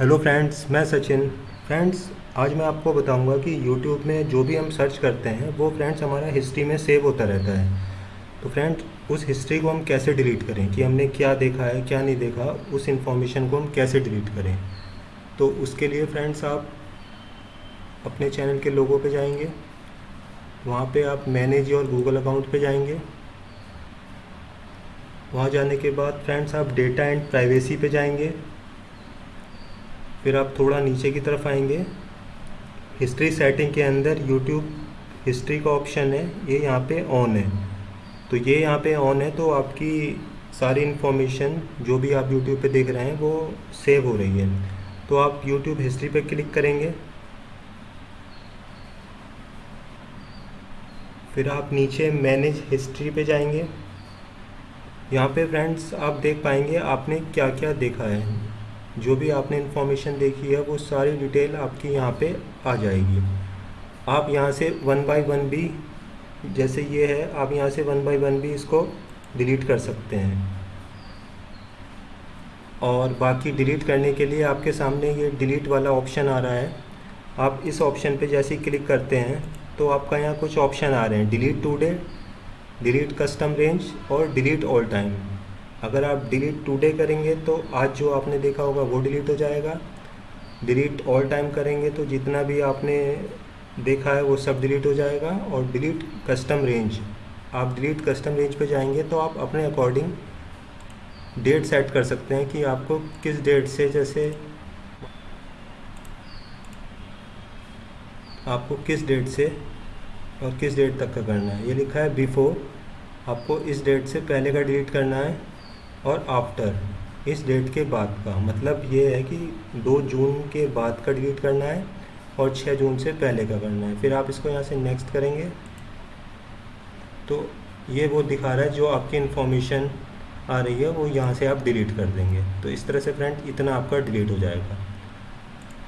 Hello friends, मैं Sachin. Friends, आज मैं आपको बताऊँगा कि यूट्यूब में जो भी हम सर्च करते हैं, वो फ्रेंड्स हमारा हिस्ट्री में सेव होता रहता है। तो फ्रेंड्स, उस हिस्ट्री को हम कैसे डिलीट करें? कि हमने क्या देखा है, क्या नहीं देखा, उस इंफॉर्मेशन को हम कैसे डिलीट करें? तो उसके लिए फ्रेंड्स, आप अपने चैनल के लोगों पर जाएँगे। वहाँ पर आप मैनेज और गूगल अकाउंट पर जाएँगे। वहाँ जाने के बाद फ्रेंड्स, आप डेटा एंड प्राइवेसी पे जाएँगे। फिर आप थोड़ा नीचे की तरफ़ आएँगे। हिस्ट्री सेटिंग के अंदर यूट्यूब हिस्ट्री का ऑप्शन है, ये यहाँ पे ऑन है। तो ये यहाँ पे ऑन है तो आपकी सारी इन्फॉर्मेशन जो भी आप यूट्यूब पे देख रहे हैं, वो सेव हो रही है। तो आप यूट्यूब हिस्ट्री पे क्लिक करेंगे। फिर आप नीचे मैनेज हिस्ट्री पे जाएँगे। यहाँ पे फ्रेंड्स आप देख पाएँगे आपने क्या क्या देखा है। जो भी आपने इन्फॉर्मेशन देखी है, वो सारी डिटेल आपकी यहाँ पे आ जाएगी। आप यहाँ से वन बाय वन भी, जैसे ये है, आप यहाँ से वन बाय वन भी इसको डिलीट कर सकते हैं। और बाकी डिलीट करने के लिए आपके सामने ये डिलीट वाला ऑप्शन आ रहा है। आप इस ऑप्शन पे जैसे ही क्लिक करते हैं तो आपका यहाँ कुछ ऑप्शन आ रहे हैं। Delete today delete custom range और डिलीट ऑल टाइम अगर आप डिलीट टुडे करेंगे तो आज जो आपने देखा होगा वो डिलीट हो जाएगा। डिलीट ऑल टाइम करेंगे तो जितना भी आपने देखा है वो सब डिलीट हो जाएगा और डिलीट कस्टम रेंज आप डिलीट कस्टम रेंज पे जाएँगे तो आप अपने अकॉर्डिंग डेट सेट कर सकते हैं कि आपको किस डेट से जैसे आपको किस डेट से और किस डेट तक का करना है। ये लिखा है बिफोर आपको इस डेट से पहले का डिलीट करना है। और आफ्टर इस डेट के बाद का मतलब ये है कि दो जून के बाद का डिलीट करना है और छः जून से पहले का करना है। फिर आप इसको यहाँ से नेक्स्ट करेंगे। तो ये वो दिखा रहा है जो आपकी इन्फॉर्मेशन आ रही है, वो यहाँ से आप डिलीट कर देंगे। तो इस तरह से फ्रेंड इतना आपका डिलीट हो जाएगा।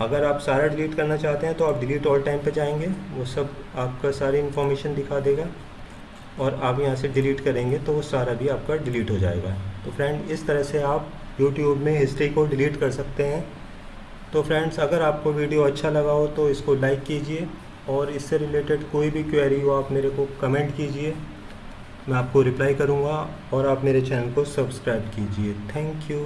अगर आप सारा डिलीट करना चाहते हैं तो आप डिलीट ऑल टाइम पे जाएँगे। वो सब आपका सारी इन्फॉर्मेशन दिखा देगा। और आप यहाँ से डिलीट करेंगे तो वो सारा भी आपका डिलीट हो जाएगा। तो फ्रेंड इस तरह से आप यूट्यूब में हिस्ट्री को डिलीट कर सकते हैं। तो फ्रेंड्स अगर आपको वीडियो अच्छा लगा हो तो इसको लाइक कीजिए और इससे रिलेटेड कोई भी क्वेरी हो, आप मेरे को कमेंट कीजिए। मैं आपको रिप्लाई करूँगा और आप मेरे चैनल को सब्सक्राइब कीजिए। Thank you